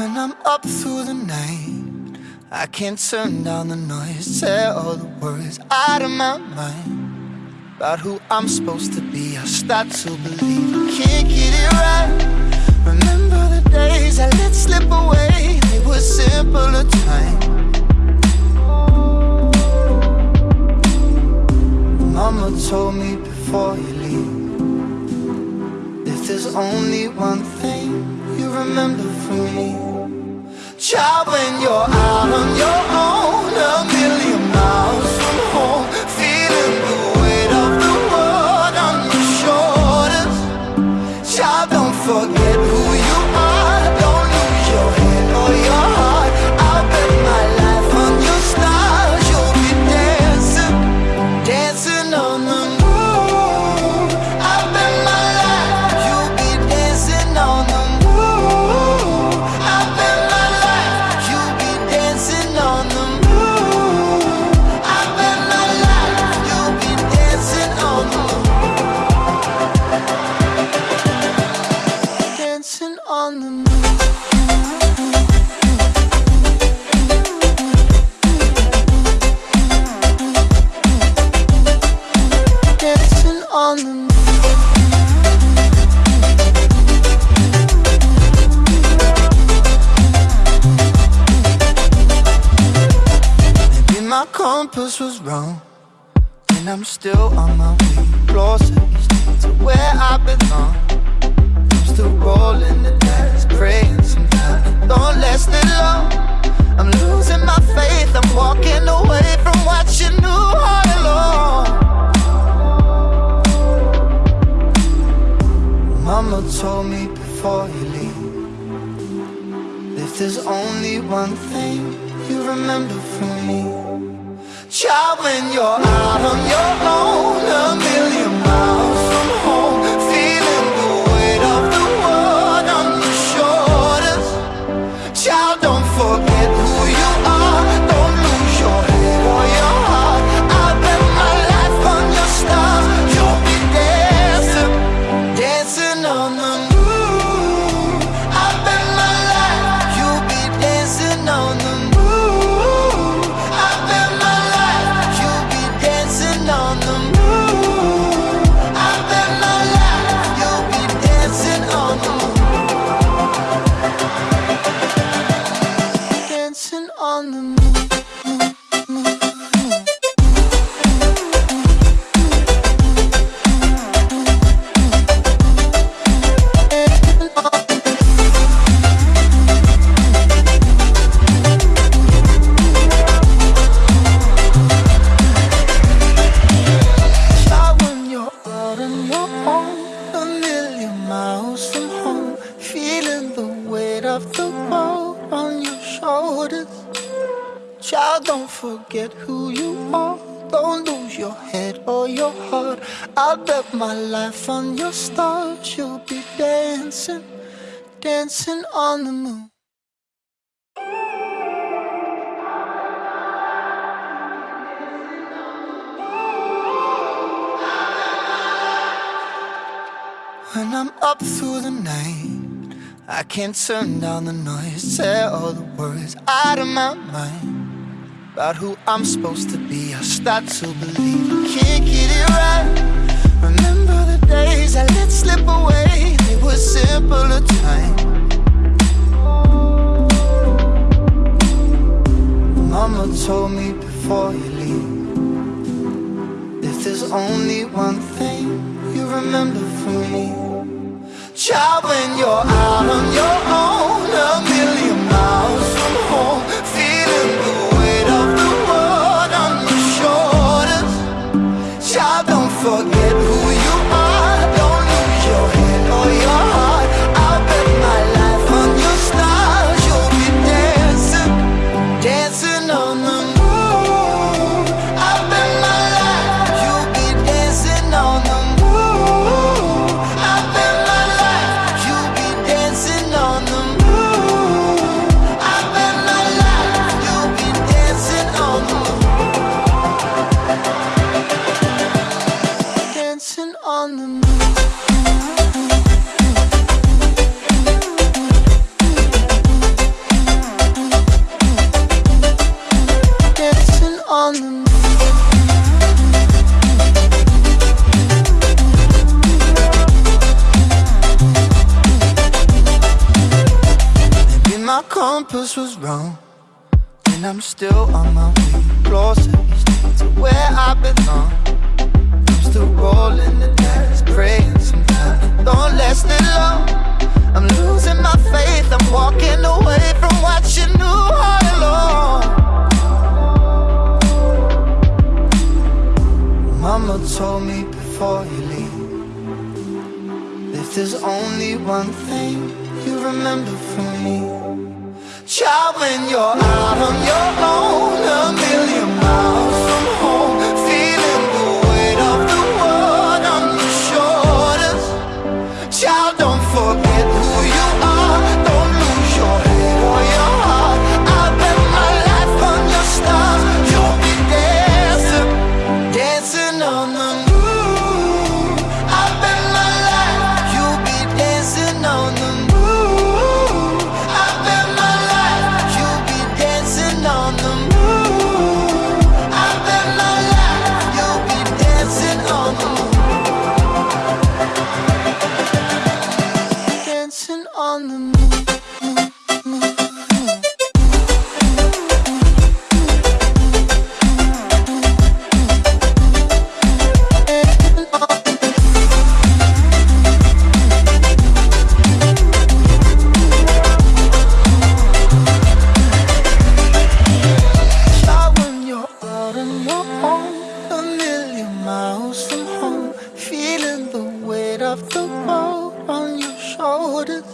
When I'm up through the night, I can't turn down the noise, tear all the worries out of my mind. About who I'm supposed to be, I start to believe I can't get it right. Remember the days I let slip away, they were simpler times. Mama told me before you leave If there's only one thing remember from me compass was wrong And I'm still on my way. Closer to where I belong. I'm still rolling the dice Praying sometimes. Don't last it long. I'm losing my faith. I'm walking away from what you knew all along. Mama told me before you leave If there's only one thing you remember from me Child, when you're out on your own forget who you are. Don't lose your head or your heart. I bet my life on your stars. You'll be dancing, dancing on the moon. When I'm up through the night, I can't turn down the noise, tear all the words out of my mind. About who I'm supposed to be, I start to believe I can't get it right. Remember the days I let slip away, they were simpler times. Mama told me before you leave If there's only one thing you remember from me Child, when you're out on your wrong And I'm still on my way. Closer to where I belong. I'm still rolling the dice Praying sometimes. Don't last it long. I'm losing my faith. I'm walking away from what you knew all along. Mama told me before you leave If there's only one thing you remember from me Child, when you're out on your of the world on your shoulders.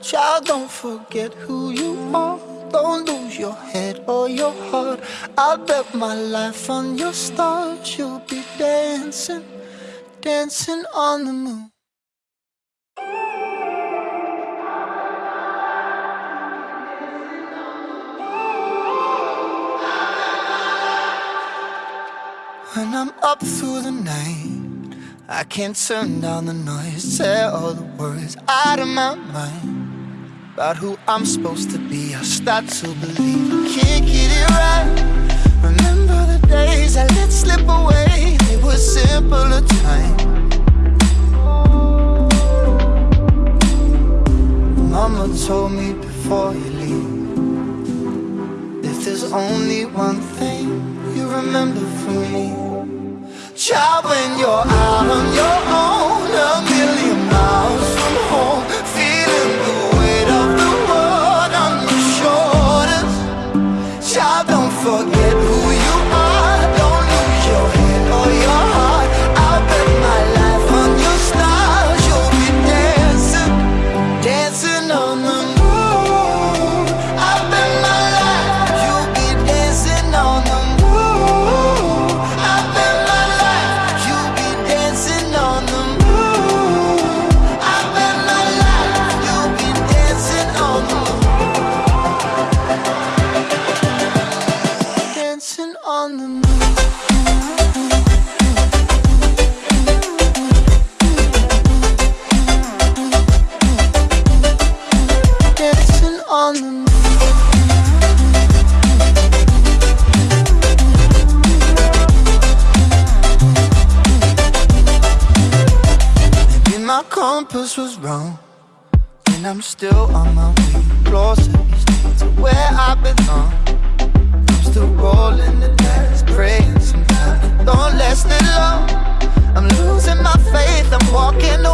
Child, don't forget who you are. Don't lose your head or your heart. I'll bet my life on your stars. You'll be dancing, dancing on the moon. When I'm up through the night, I can't turn down the noise. Say all the worries out of my mind about who I'm supposed to be. I start to believe I can't get it right. Remember the days I let slip away, they were simpler times. Mama told me before you leave If there's only one thing you remember from me Child, when you're out on your own compass was wrong, and I'm still on my way closer to where I belong. I'm still rolling the dice, praying sometimes don't last it long. I'm losing my faith, I'm walking away